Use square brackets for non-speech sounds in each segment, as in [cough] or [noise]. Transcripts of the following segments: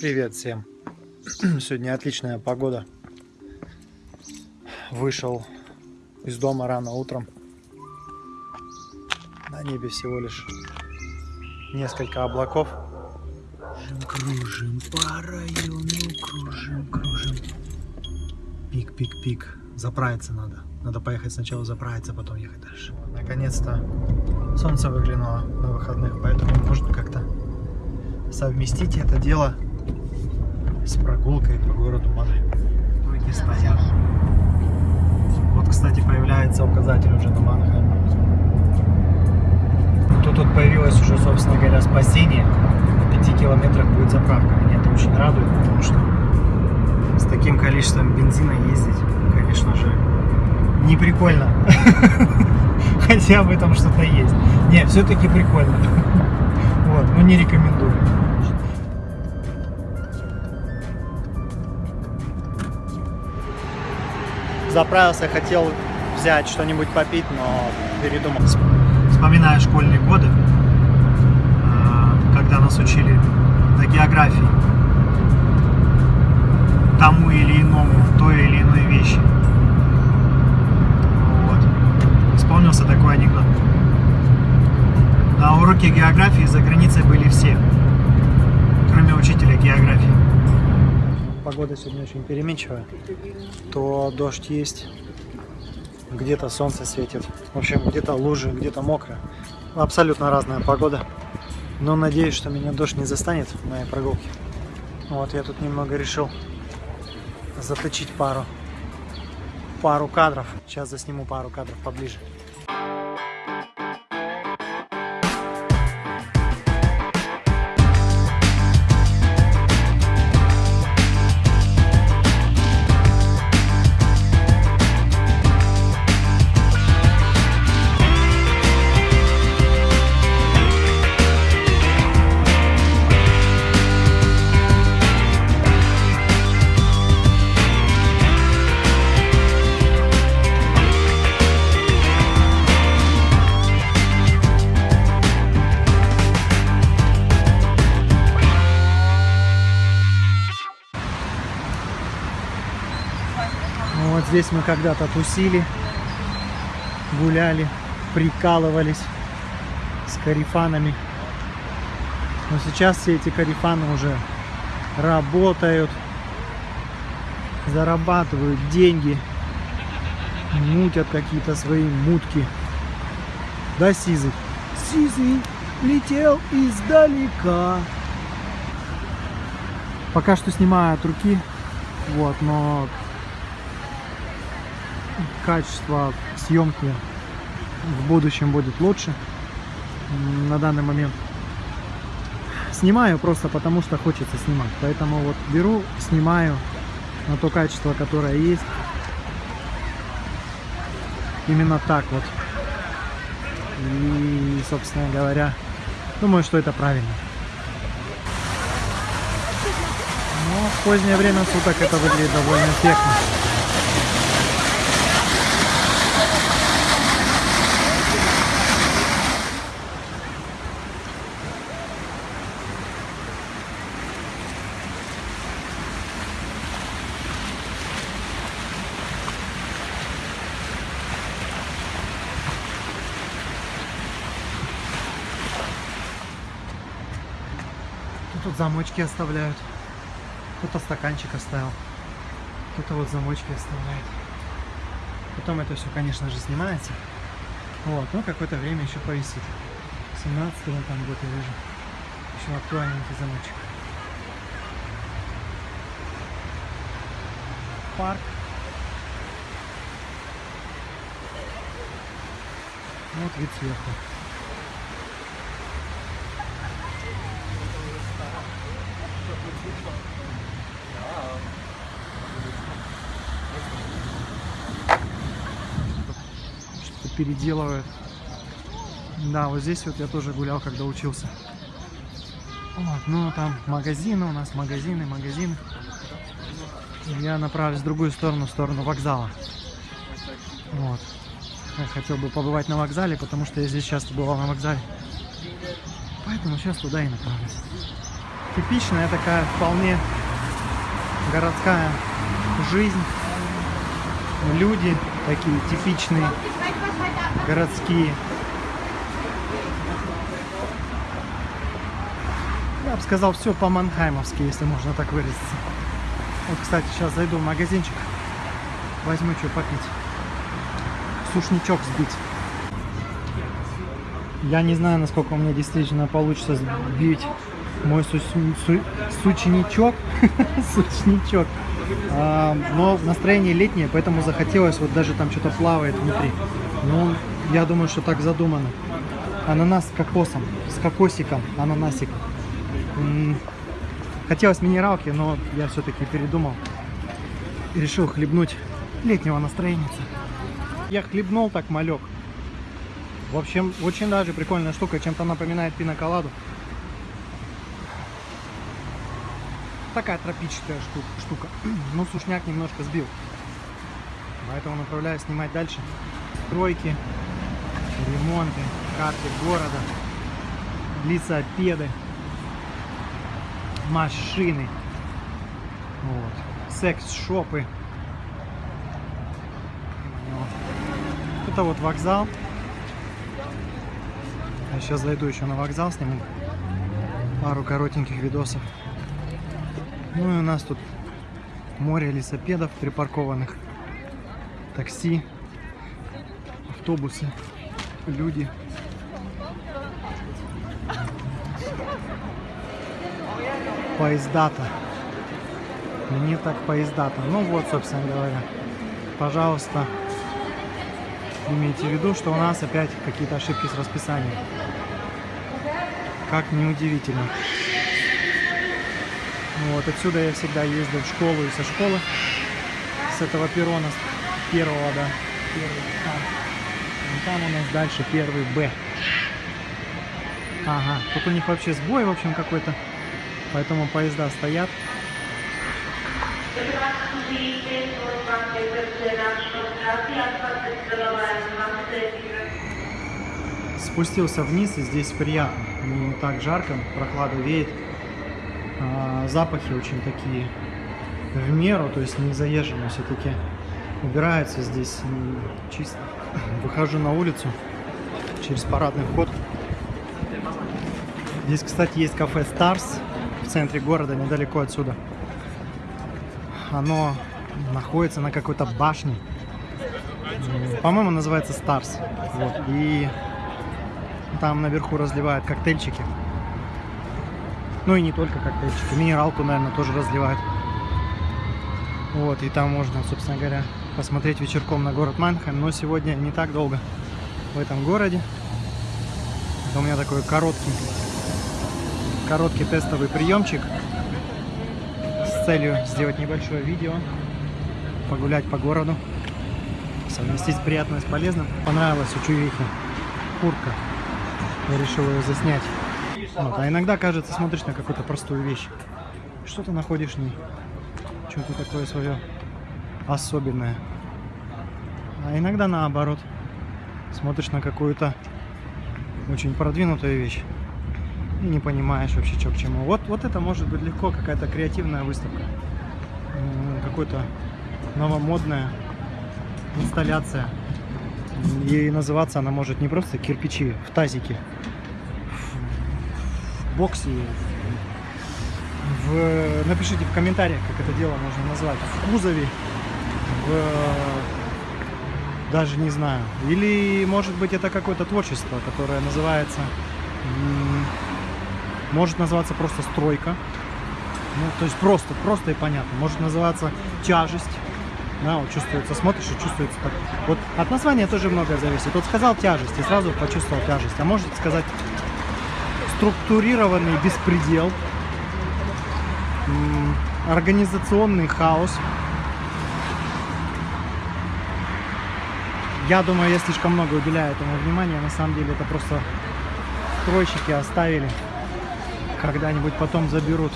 Привет всем! [clears throat] Сегодня отличная погода. Вышел из дома рано утром. На небе всего лишь несколько облаков. Кружим по району, кружим, кружим. Пик, пик, пик. Заправиться надо. Надо поехать сначала заправиться, потом ехать дальше. Наконец-то солнце выглянуло на выходных, поэтому нужно как-то совместить это дело с прогулкой по городу Мадрид. Ноги стоят. Вот, кстати, появляется указатель уже на Манхэм. Тут, тут появилось уже, собственно говоря, спасение. На 5 километрах будет заправка. Меня это очень радует, потому что с таким количеством бензина ездить, конечно же, не прикольно. [laughs] Хотя в этом что-то есть. Не, все-таки прикольно. [laughs] Вот, но не рекомендую. Заправился, хотел взять что-нибудь попить, но передумал. Вспоминаю школьные годы, э, когда нас учили на географии тому или иному, той или иной вещи. Вот. Вспомнился такой анекдот. На уроке географии за границей были все, кроме учителя географии погода сегодня очень переменчивая. То дождь есть, где-то солнце светит. В общем, где-то лужи, где-то мокро. Абсолютно разная погода. Но надеюсь, что меня дождь не застанет в моей прогулке. Вот я тут немного решил заточить пару, пару кадров. Сейчас засниму пару кадров поближе. Вот здесь мы когда-то тусили, гуляли, прикалывались с карифанами. Но сейчас все эти карифаны уже работают, зарабатывают деньги, мутят какие-то свои мутки. Да, Сизый? Сизый летел издалека. Пока что снимаю от руки, вот, но качество съемки в будущем будет лучше. На данный момент снимаю просто потому, что хочется снимать. Поэтому вот беру, снимаю на то качество, которое есть. Именно так вот. И, собственно говоря, думаю, что это правильно. Но в позднее время суток это выглядит довольно эффектно. Тут замочки оставляют. Кто-то стаканчик оставил. Кто-то вот замочки оставляет. Потом это все, конечно же, снимается. Вот, но какое-то время еще повисит. 17 там год я вижу. Еще актуальненький замочек. Парк. Вот вид сверху. Переделывают. Да, вот здесь вот я тоже гулял, когда учился. Вот, ну там магазины у нас, магазины, магазины. Я направлюсь в другую сторону, в сторону вокзала. Вот. Я хотел бы побывать на вокзале, потому что я здесь часто бывал на вокзале. Поэтому сейчас туда и направлюсь. типичная такая вполне городская жизнь. Люди такие типичные, городские. Я бы сказал, все по-манхаймовски, если можно так выразиться. Вот, кстати, сейчас зайду в магазинчик, возьму что попить. Сушничок сбить. Я не знаю, насколько у меня действительно получится сбить мой су су сучничок. [laughs] сучничок. А, но настроение летнее, поэтому захотелось, вот даже там что-то плавает внутри. Ну, я думаю, что так задумано. Ананас с кокосом, с кокосиком, ананасик. Хотелось минералки, но я все-таки передумал. И решил хлебнуть летнего настроения. Я хлебнул так малек. В общем, очень даже прикольная штука, чем-то напоминает пиноколаду. Такая тропическая штука. [clears throat] Ну, сушняк немножко сбил. Поэтому направляюсь снимать дальше. Стройки, ремонты, карты города, лицопеды, машины, вот, секс-шопы. Это вот вокзал. Я сейчас зайду еще на вокзал, сниму пару коротеньких видосов. Ну и у нас тут море лесопедов припаркованных, такси, автобусы, люди. Поездата. Мне так поездата. Ну вот, собственно говоря. Пожалуйста, имейте в виду, что у нас опять какие-то ошибки с расписанием. Как неудивительно. Вот, отсюда я всегда ездил в школу и со школы. С этого перрона, первого, да. Первый, там. Там у нас дальше первый Б. Ага, тут у них вообще сбой, в общем, какой-то. Поэтому поезда стоят. Спустился вниз, и здесь приятно. Не так жарко, прохлада веет. А, запахи очень такие в меру, то есть не заезженные все-таки. Убирается здесь чисто. Выхожу на улицу через парадный вход. Здесь, кстати, есть кафе Stars в центре города, недалеко отсюда. Оно находится на какой-то башне. По-моему, называется Stars. Вот. И там наверху разливают коктейльчики. Ну и не только коктейльчики. Минералку, наверное, тоже разливают. Вот, и там можно, собственно говоря, посмотреть вечерком на город Манхайм. Но сегодня не так долго в этом городе. Это у меня такой короткий, короткий тестовый приемчик с целью сделать небольшое видео, погулять по городу, совместить приятное с полезным. Понравилась у Чувихи куртка. Я решил ее заснять. Вот. А иногда, кажется, смотришь на какую-то простую вещь. Что ты находишь в ней? Что-то такое свое особенное. А иногда наоборот. Смотришь на какую-то очень продвинутую вещь и не понимаешь вообще, что к чему. Вот, вот это может быть легко какая-то креативная выставка. Какой-то новомодная инсталляция. И называться она может не просто кирпичи в тазике, боксе. В... Напишите в комментариях, как это дело можно назвать. В кузове, в... даже не знаю. Или, может быть, это какое-то творчество, которое называется... Может называться просто стройка. Ну, то есть просто, просто и понятно. Может называться тяжесть. Да, вот чувствуется, смотришь и чувствуется так. Вот от названия тоже многое зависит. Вот сказал тяжесть и сразу почувствовал тяжесть. А может сказать структурированный беспредел, организационный хаос. Я думаю, я слишком много уделяю этому внимания. На самом деле это просто стройщики оставили. Когда-нибудь потом заберут.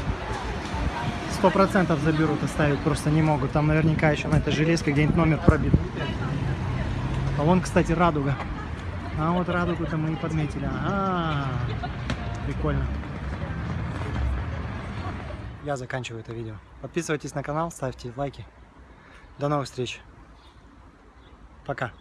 Сто процентов заберут, оставить просто не могут. Там наверняка еще на этой железке где-нибудь номер пробит. А вон, кстати, радуга. А вот радугу-то мы и подметили. Ага. Прикольно. я заканчиваю это видео. Подписывайтесь на канал, ставьте лайки. До новых встреч. Пока.